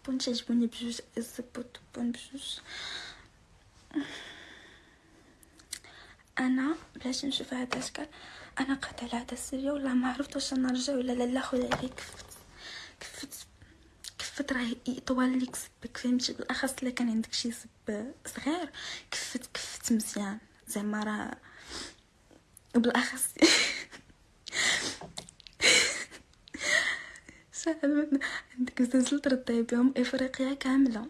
الطبون تعجبوني بجوج الزبو الطبون بجوج؟ أنا بلاش نشوف هذا الاشكال أنا قعدت على هذا السريه ولا ما عرفت واش نرجع ولا لا لا خويا عليك كفت كفت كفت راه يطول ليك سبك فهمتي؟ بالأخص إلا كان عندك شي سب صغير كفت كفت مزيان. زعما راه بالأخص شحال عندك زلزلة ترضي بهم إفريقيا كاملة.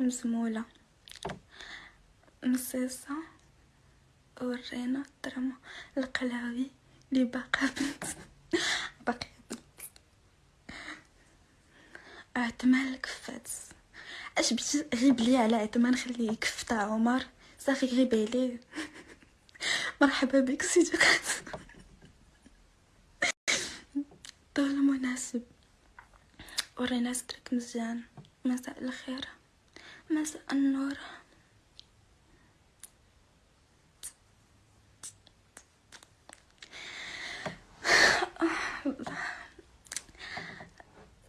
مسمولة. مصيصه ورينا الدراما القلاوي اللي باقا بنت. باقي عثمان الكفات اش بغيتي غيب لي على عثمان خليه يكف تاع عمر. صافي غيب عليه. مرحبا بك سيدي قاسم. طول مناسب. ورينا سترك مزيان. مساء الخير. مساء النور.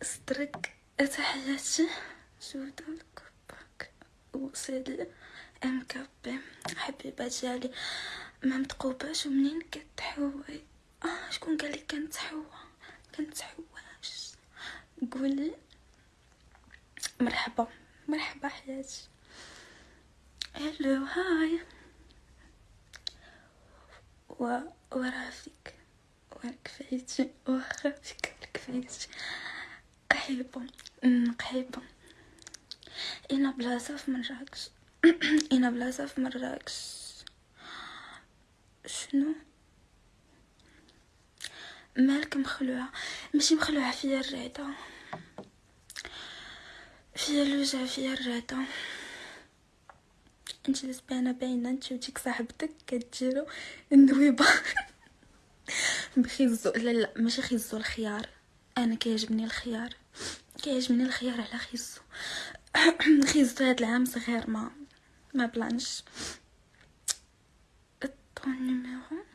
سترك تحياتي جودة الكباك وسيدي ام كابي حبيبة ديالي ما متقوباش ومنين كتحوي؟ آه شكون قال لك كنتحوى؟ كنتحواش قولي مرحبا مرحبا حياتي هلو هاي و ورافيك وركفايتي وخافيك وركفايتي قحيبة قحيبة أنا بلاصة في مراكش. أنا بلاصة في مراكش. شنو؟ مالك مخلوعة ماشي مخلوعة فيا الرعدة فيا الوجع فيا الرعدة انت لسبانة باينة انت وديك صاحبتك كتجيرو النويبة. بخيزو لا لا ماشي خيزو الخيار. أنا كيعجبني الخيار. كيعجبني الخيار على خيزو. خيزو هاد العام صغير ما ما بلانش. طون نيميرو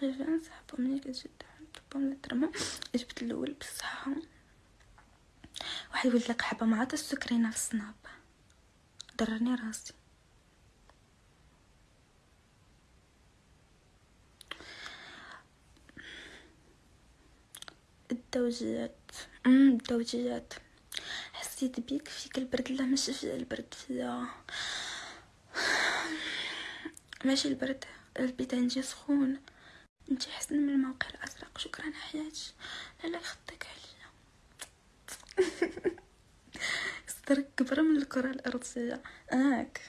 بريفان صاحبو ملي كتجي طبهم الدرما جبت الأول بصحة. واحد يولد لك حبة مع السكرينه في السناب ضرني راسي. الدوجيات. امم الدوجيات. حسيت بيك فيك البرد لا ماشي في البرد فيا. ماشي البرد. البيت عندي سخون. انت حسن من الموقع الازرق شكرا حياتي. لا لا يخطيك عليا. صدرك كبر من الكرة الأرضية. هاك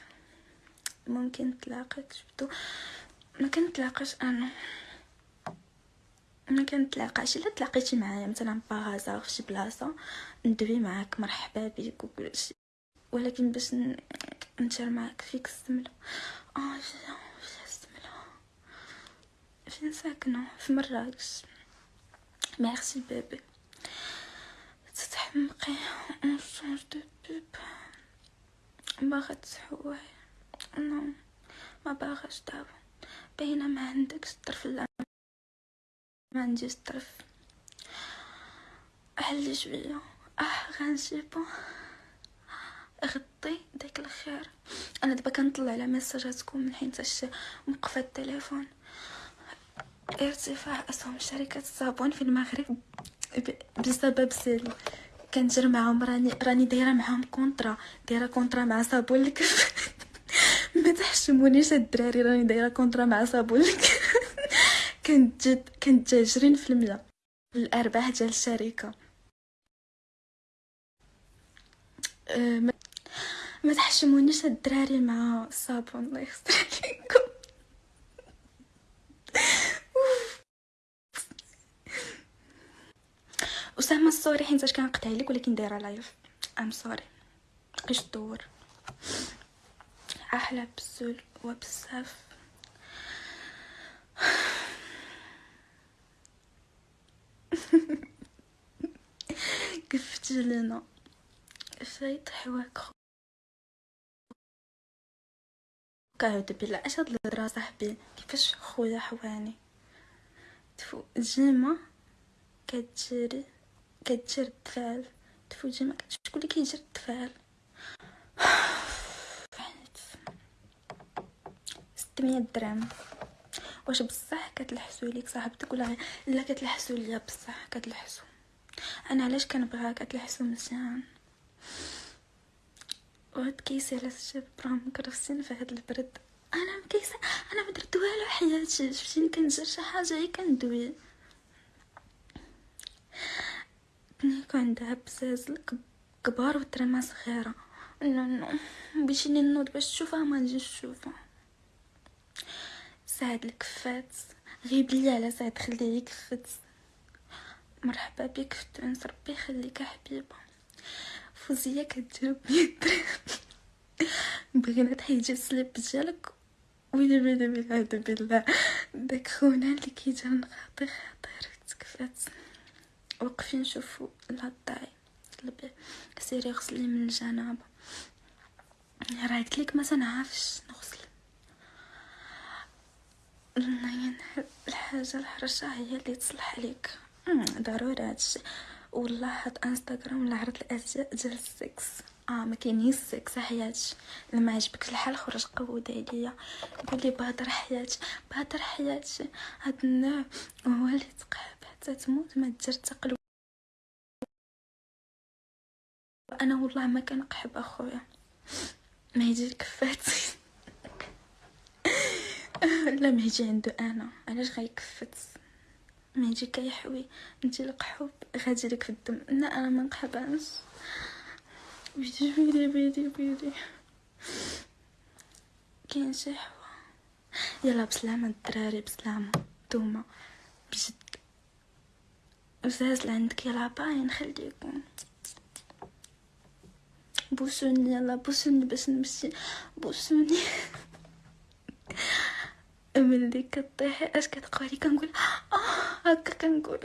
ممكن تلاقيك شفتو؟ ما كنتلاقاش أنا. ما كنتلاقاش إلا تلاقيتي معايا مثلا باغازا في شي بلاصة ندوي معاك. مرحبا بك وكلشي ولكن باش نشر معاك فيك السملة. آه فين ساكنة في مراكش. ميرسي بيبي. تتحمقي اون شونج دو بوب باغا تحواي نو ما باغاش دابا. باينة ما عندكش الطرف لا. ما عنديش الطرف حلي شوية. أه غنجيبو. غطي داك الخير. أنا دابا كنطلع على ميساجاتكم من حين تاش موقفه التليفون. ارتفاع أسهم شركة الصابون في المغرب بسبب سيل كنجر معاهم راني راني دايرة معاهم كونطرا دايرة كونطرا مع صابون الكف. ما تحشمونيش الدراري راني دايرة كونطرا مع صابون الكف. كنت عشرين في المية الأرباح ديال الشركة. أه ما, تحشمونيش الدراري مع الصابون الله يستر عليكم أسامة الصوري حيت كنقطع لك ولكن دايرة لايف ام سوري اش دور؟ أحلى بزول وبزاف كيف لنا فايت حواك كعود بالله اش هاد الهضرة صاحبي؟ كيفاش خويا حواني؟ تفو جيمة كتجري. كتجر الدفال تفوجي ما كانش شكون اللي كيجري التفاعل ستمية درهم. واش بصح كتلحسو ليك صاحبتك ولا لا كتلحسو ليا بصح كتلحسو. أنا علاش كنبغيها كتلحسو مزيان؟ وهاد كيسي على الشاب راه مكرفسين في هاد البرد. أنا مكيسه أنا ما درت والو حياتي. شفتيني كندير شي حاجة هي كندوي. كون عندها بزاز كبار وترمى صغيره نو نو بغيتيني نوض باش تشوفها ما نجيش نشوفها سعد الكفات غيب لي على سعد خليه يكفت مرحبا بك في تونس ربي يخليك حبيبه فوزيه كتجاوب بغينا تحيدي السليب ديالك ويلي ويلي والعياذ بالله داك خونا اللي كيجي نخاطي خاطر تكفات وقفين نشوفو طلبي سيري غسلي من الجنابة. راه قلت ما تنعرفش نغسل. الحاجة الحرشة هي اللي تصلح عليك ضروري هادشي والله هاد انستغرام ولا عرض الأزياء ديال السكس. آه ما كاينش السكس حياتي. لما عجبك الحال خرج قود عليا. قول لي بهدر حياتي. بهدر حياتي. هاد النوع هو اللي تقحب حتى تموت ما دير تقلب. أنا والله ما كنقحب أخويا. ما يجي كفاتي لا ما يجي عنده أنا. علاش غيكفت؟ ما يجي كيحوي. أنت القحوب غادي لك في الدم. لا أنا ما نقحبهاش. بيدي بيدي بيدي بيدي. كاين شي حوا. يلا بسلامة الدراري بسلامة. نتوما بجد. وزاز عندك يلا باي نخليكم بوسوني يلا بوسوني باش نمشي. بوسوني. ملي كطيحي أش كتقولي؟ كنقول آه هكا كنقول.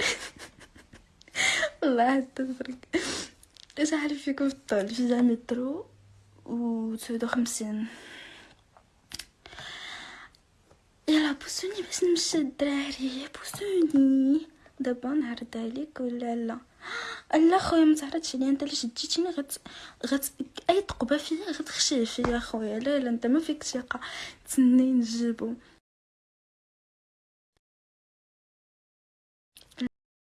والله تفرق. اش عارف فيكم في الطول؟ في مترو و تسعود وخمسين يلا بوسوني باش نمشي الدراري. بوسوني. دابا نعرض عليك ولا لا؟ لا خويا ما تعرضش لي أنت اللي شديتيني غت غت أي تقبه فيا؟ غتخشي فيا خويا. لا لا أنت ما فيك ثقة. تسني نجيبو.